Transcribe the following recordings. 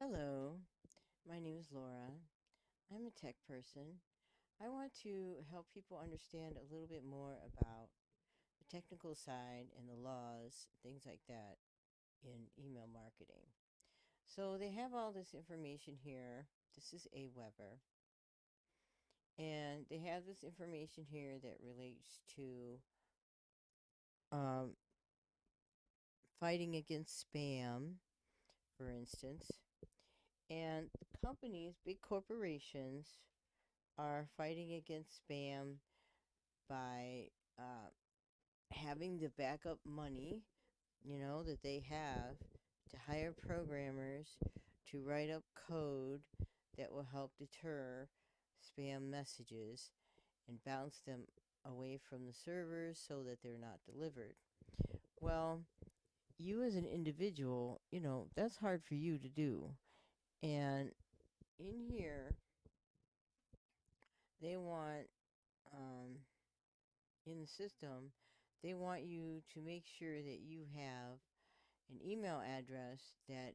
Hello, my name is Laura. I'm a tech person. I want to help people understand a little bit more about the technical side and the laws, things like that, in email marketing. So they have all this information here. This is Aweber. And they have this information here that relates to um, fighting against spam, for instance. And companies, big corporations, are fighting against spam by uh, having the backup money, you know, that they have to hire programmers to write up code that will help deter spam messages and bounce them away from the servers so that they're not delivered. Well, you as an individual, you know, that's hard for you to do. And in here, they want, um, in the system, they want you to make sure that you have an email address that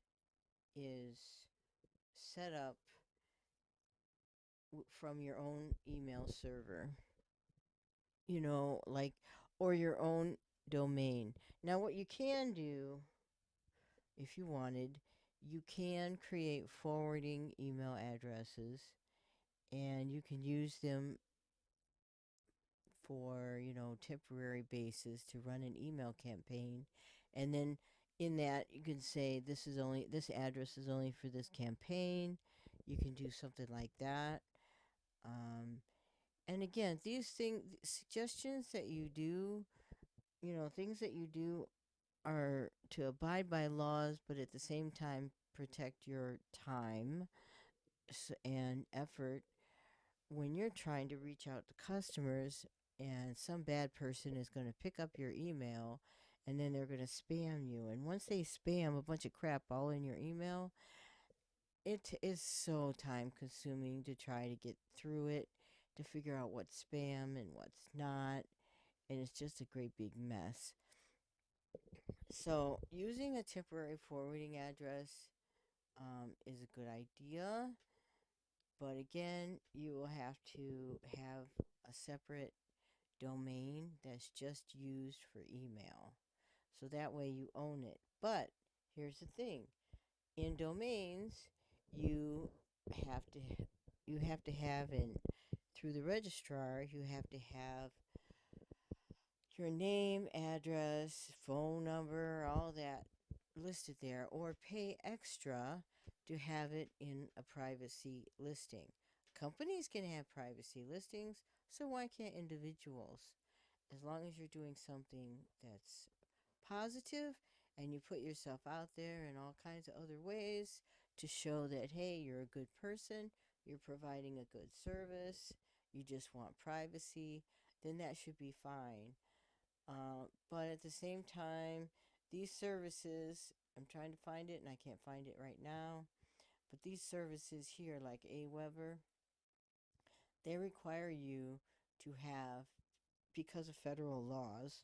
is set up from your own email server. You know, like, or your own domain. Now, what you can do, if you wanted, you can create forwarding email addresses and you can use them for, you know, temporary basis to run an email campaign. And then in that you can say this is only this address is only for this campaign. You can do something like that. Um, and again, these things suggestions that you do, you know, things that you do are to abide by laws, but at the same time protect your time and effort when you're trying to reach out to customers and some bad person is going to pick up your email and then they're going to spam you. And once they spam a bunch of crap all in your email, it is so time consuming to try to get through it, to figure out what's spam and what's not. And it's just a great big mess. So, using a temporary forwarding address um, is a good idea. But again, you will have to have a separate domain that's just used for email. So that way you own it. But here's the thing. In domains, you have to you have to have in through the registrar, you have to have your name, address, phone number, all that listed there or pay extra to have it in a privacy listing. Companies can have privacy listings, so why can't individuals? As long as you're doing something that's positive and you put yourself out there in all kinds of other ways to show that, hey, you're a good person, you're providing a good service, you just want privacy, then that should be fine. Uh, but at the same time, these services, I'm trying to find it and I can't find it right now, but these services here, like Aweber, they require you to have, because of federal laws,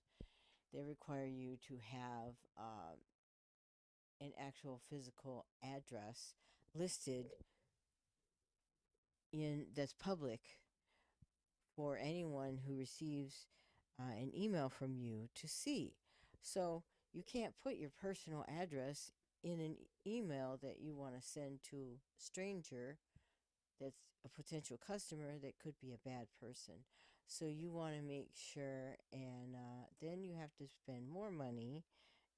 they require you to have um, an actual physical address listed in that's public for anyone who receives uh, an email from you to see. So you can't put your personal address in an email that you want to send to a stranger that's a potential customer that could be a bad person. So you want to make sure, and uh, then you have to spend more money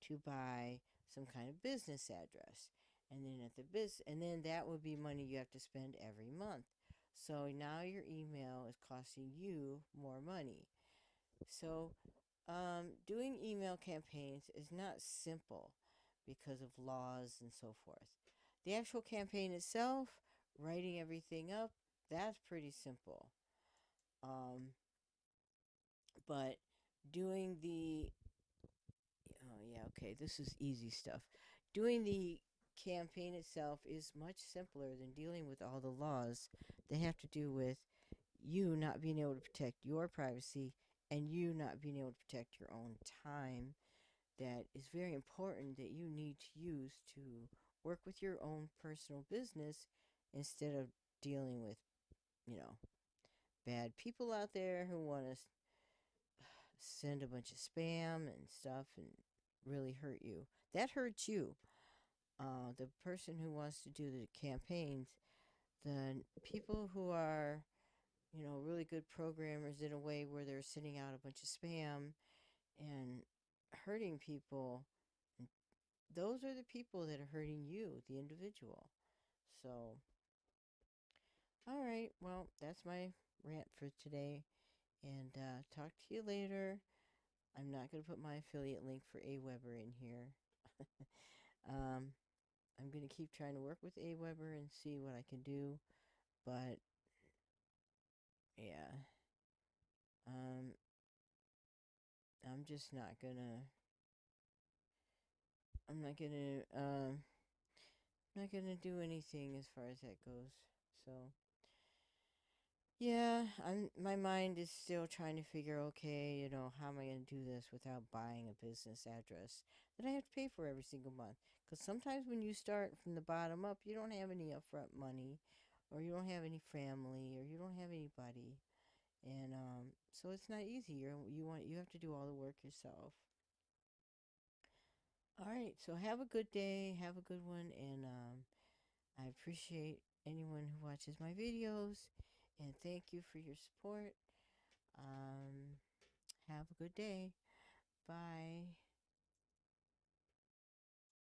to buy some kind of business address. And then at the biz, and then that would be money you have to spend every month. So now your email is costing you more money. So um, doing email campaigns is not simple because of laws and so forth. The actual campaign itself, writing everything up, that's pretty simple. Um, but doing the oh yeah, okay, this is easy stuff. Doing the campaign itself is much simpler than dealing with all the laws that have to do with you not being able to protect your privacy and you not being able to protect your own time that is very important that you need to use to work with your own personal business instead of dealing with, you know, bad people out there who want to send a bunch of spam and stuff and really hurt you. That hurts you. Uh, the person who wants to do the campaigns, the people who are, you know, really good programmers in a way where they're sending out a bunch of spam and hurting people, those are the people that are hurting you, the individual. So, all right, well, that's my rant for today. And uh, talk to you later. I'm not going to put my affiliate link for Aweber in here. um, I'm going to keep trying to work with Aweber and see what I can do. But, yeah. Um, I'm just not to... I'm not to... Um, not to do anything as far as that goes. So... Yeah, I'm my mind is still trying to figure okay, you know, how am I to do this without buying a business address that I have to pay for every single month? Cuz sometimes when you start from the bottom up, you don't have any upfront money or you don't have any family or you don't have anybody. And um so it's not easy. you you want you have to do all the work yourself. All right, so have a good day, have a good one and um I appreciate anyone who watches my videos and thank you for your support. Um, have a good day. Bye.